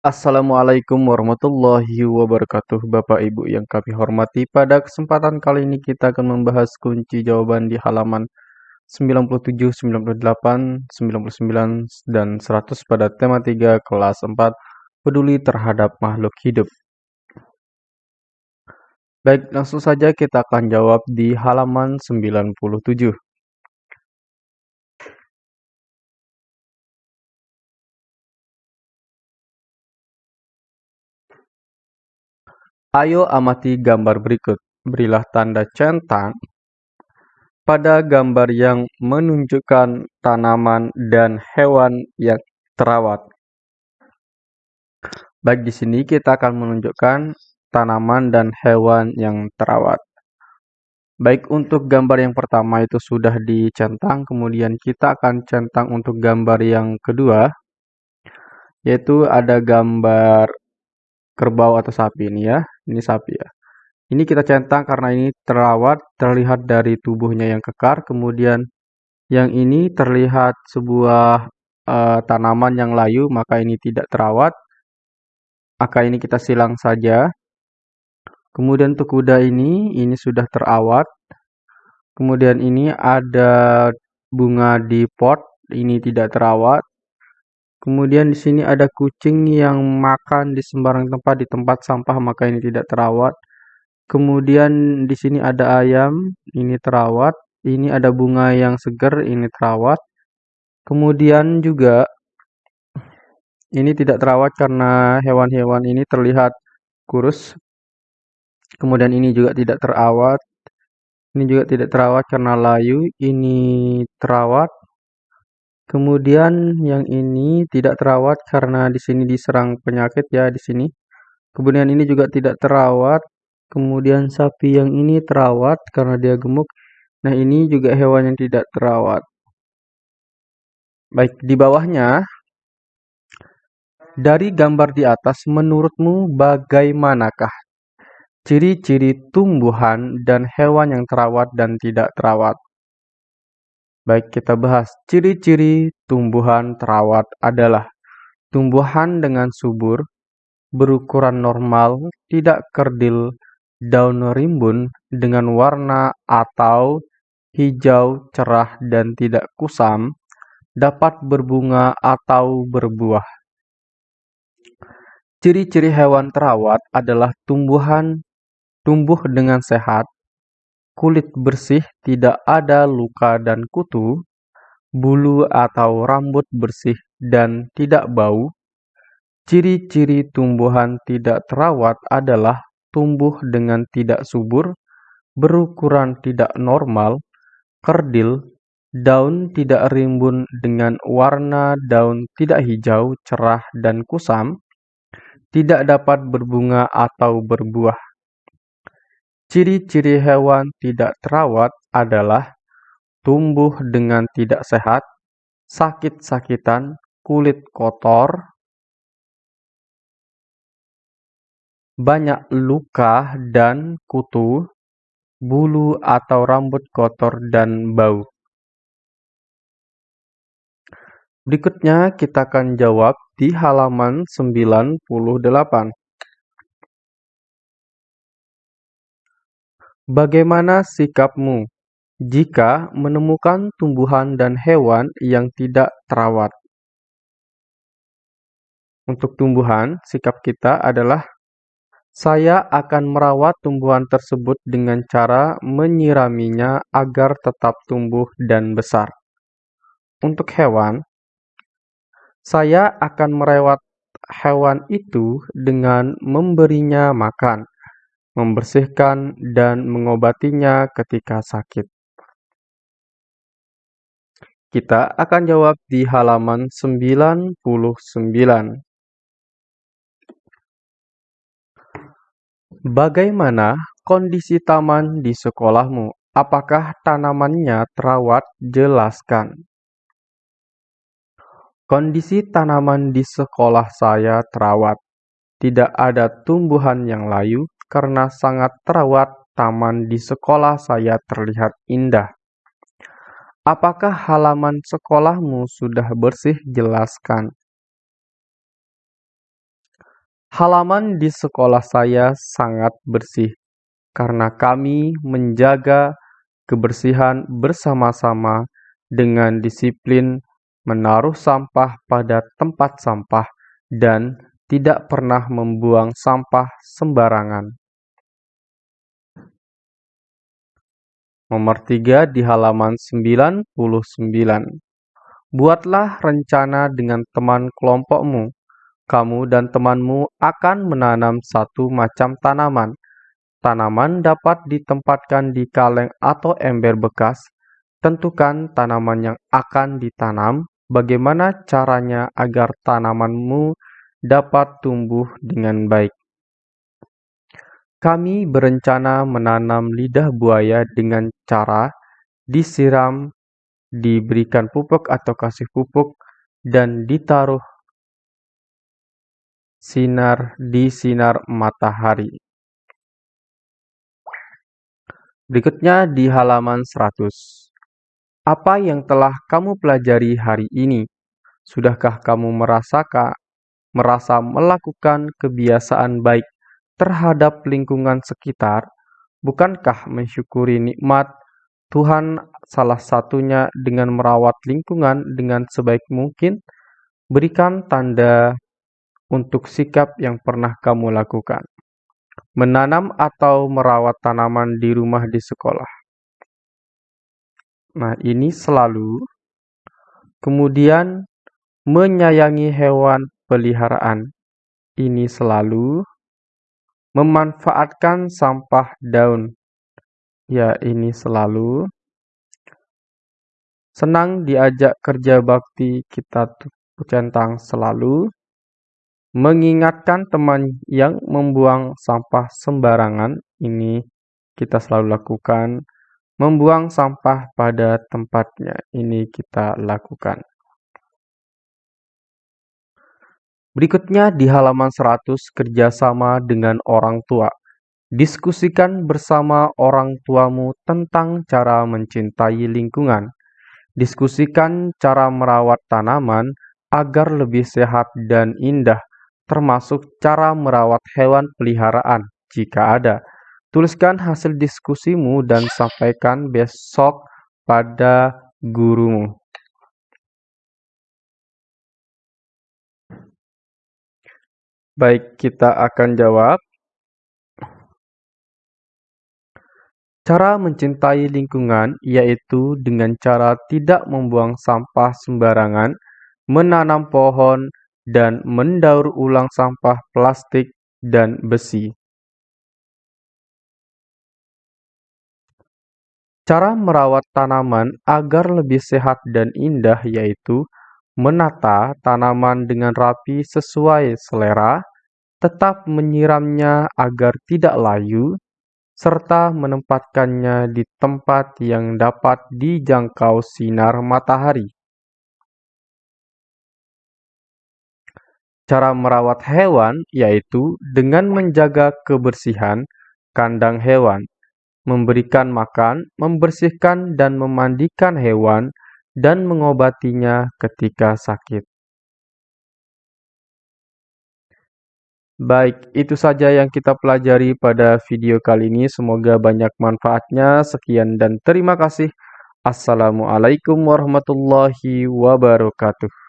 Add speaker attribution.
Speaker 1: Assalamualaikum warahmatullahi wabarakatuh Bapak Ibu yang kami hormati. Pada kesempatan kali ini kita akan membahas kunci jawaban di halaman 97, 98, 99, dan 100 pada tema 3 kelas 4 Peduli terhadap makhluk hidup. Baik, langsung saja kita akan jawab di halaman 97 Ayo amati gambar berikut. Berilah tanda centang pada gambar yang menunjukkan tanaman dan hewan yang terawat. Baik di sini kita akan menunjukkan tanaman dan hewan yang terawat. Baik untuk gambar yang pertama itu sudah dicentang, kemudian kita akan centang untuk gambar yang kedua, yaitu ada gambar kerbau atau sapi ini ya. Ini sapi ya. Ini kita centang karena ini terawat, terlihat dari tubuhnya yang kekar. Kemudian yang ini terlihat sebuah uh, tanaman yang layu, maka ini tidak terawat. Maka ini kita silang saja. Kemudian untuk kuda ini, ini sudah terawat. Kemudian ini ada bunga di pot, ini tidak terawat. Kemudian di sini ada kucing yang makan di sembarang tempat di tempat sampah maka ini tidak terawat. Kemudian di sini ada ayam, ini terawat. Ini ada bunga yang segar, ini terawat. Kemudian juga ini tidak terawat karena hewan-hewan ini terlihat kurus. Kemudian ini juga tidak terawat. Ini juga tidak terawat karena layu. Ini terawat. Kemudian yang ini tidak terawat karena di sini diserang penyakit ya di sini. Kemudian ini juga tidak terawat. Kemudian sapi yang ini terawat karena dia gemuk. Nah, ini juga hewan yang tidak terawat. Baik, di bawahnya dari gambar di atas menurutmu bagaimanakah ciri-ciri tumbuhan dan hewan yang terawat dan tidak terawat? Baik, kita bahas ciri-ciri tumbuhan terawat adalah tumbuhan dengan subur, berukuran normal, tidak kerdil, daun rimbun dengan warna atau hijau cerah dan tidak kusam, dapat berbunga atau berbuah. Ciri-ciri hewan terawat adalah tumbuhan tumbuh dengan sehat, kulit bersih, tidak ada luka dan kutu, bulu atau rambut bersih dan tidak bau. Ciri-ciri tumbuhan tidak terawat adalah tumbuh dengan tidak subur, berukuran tidak normal, kerdil, daun tidak rimbun dengan warna daun tidak hijau, cerah, dan kusam, tidak dapat berbunga atau berbuah. Ciri-ciri hewan tidak terawat adalah tumbuh dengan tidak sehat, sakit-sakitan, kulit kotor, banyak luka dan kutu, bulu atau rambut kotor dan bau. Berikutnya kita akan jawab di halaman 98. Bagaimana sikapmu jika menemukan tumbuhan dan hewan yang tidak terawat? Untuk tumbuhan, sikap kita adalah saya akan merawat tumbuhan tersebut dengan cara menyiraminya agar tetap tumbuh dan besar. Untuk hewan, saya akan merawat hewan itu dengan memberinya makan membersihkan, dan mengobatinya ketika sakit. Kita akan jawab di halaman 99. Bagaimana kondisi taman di sekolahmu? Apakah tanamannya terawat? Jelaskan. Kondisi tanaman di sekolah saya terawat. Tidak ada tumbuhan yang layu, karena sangat terawat, taman di sekolah saya terlihat indah. Apakah halaman sekolahmu sudah bersih? Jelaskan. Halaman di sekolah saya sangat bersih karena kami menjaga kebersihan bersama-sama dengan disiplin menaruh sampah pada tempat sampah dan tidak pernah membuang sampah sembarangan. Nomor 3 di halaman 99. Buatlah rencana dengan teman kelompokmu. Kamu dan temanmu akan menanam satu macam tanaman. Tanaman dapat ditempatkan di kaleng atau ember bekas. Tentukan tanaman yang akan ditanam, bagaimana caranya agar tanamanmu dapat tumbuh dengan baik. Kami berencana menanam lidah buaya dengan cara disiram, diberikan pupuk atau kasih pupuk, dan ditaruh sinar di sinar matahari. Berikutnya di halaman 100. Apa yang telah kamu pelajari hari ini? Sudahkah kamu merasakan merasa melakukan kebiasaan baik terhadap lingkungan sekitar, bukankah mensyukuri nikmat Tuhan salah satunya dengan merawat lingkungan dengan sebaik mungkin? Berikan tanda untuk sikap yang pernah kamu lakukan. Menanam atau merawat tanaman di rumah di sekolah. Nah, ini selalu. Kemudian, menyayangi hewan peliharaan. Ini selalu memanfaatkan sampah daun. Ya, ini selalu senang diajak kerja bakti kita centang selalu mengingatkan teman yang membuang sampah sembarangan. Ini kita selalu lakukan membuang sampah pada tempatnya. Ini kita lakukan Berikutnya di halaman 100 kerjasama dengan orang tua. Diskusikan bersama orang tuamu tentang cara mencintai lingkungan. Diskusikan cara merawat tanaman agar lebih sehat dan indah, termasuk cara merawat hewan peliharaan jika ada. Tuliskan hasil diskusimu dan sampaikan besok pada gurumu. Baik, kita akan jawab. Cara mencintai lingkungan yaitu dengan cara tidak membuang sampah sembarangan, menanam pohon, dan mendaur ulang sampah plastik dan besi. Cara merawat tanaman agar lebih sehat dan indah yaitu menata tanaman dengan rapi sesuai selera, tetap menyiramnya agar tidak layu, serta menempatkannya di tempat yang dapat dijangkau sinar matahari. Cara merawat hewan yaitu dengan menjaga kebersihan kandang hewan, memberikan makan, membersihkan dan memandikan hewan, dan mengobatinya ketika sakit. Baik, itu saja yang kita pelajari pada video kali ini. Semoga banyak manfaatnya. Sekian dan terima kasih. Assalamualaikum warahmatullahi wabarakatuh.